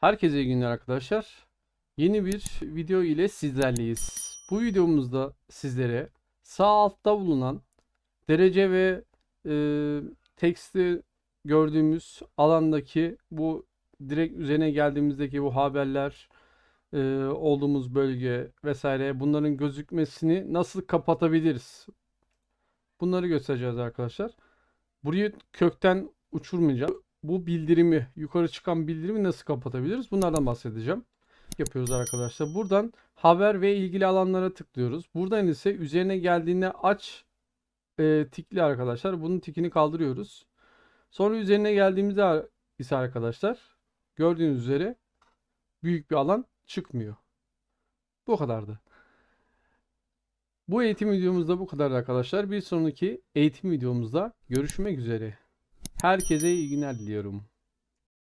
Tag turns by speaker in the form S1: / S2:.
S1: Herkese iyi günler arkadaşlar. Yeni bir video ile sizlerleyiz. Bu videomuzda sizlere sağ altta bulunan derece ve e, teksti gördüğümüz alandaki bu direkt üzerine geldiğimizdeki bu haberler e, olduğumuz bölge vesaire bunların gözükmesini nasıl kapatabiliriz? Bunları göstereceğiz arkadaşlar. Burayı kökten uçurmayacağım. Bu bildirimi, yukarı çıkan bildirimi nasıl kapatabiliriz? Bunlardan bahsedeceğim. Yapıyoruz arkadaşlar. Buradan haber ve ilgili alanlara tıklıyoruz. Buradan ise üzerine geldiğinde aç e, tikli arkadaşlar. Bunun tikini kaldırıyoruz. Sonra üzerine geldiğimizde ise arkadaşlar gördüğünüz üzere büyük bir alan çıkmıyor. Bu kadardı. Bu eğitim videomuzda bu kadar arkadaşlar. Bir sonraki eğitim videomuzda görüşmek üzere. Herkese iyi günler diliyorum.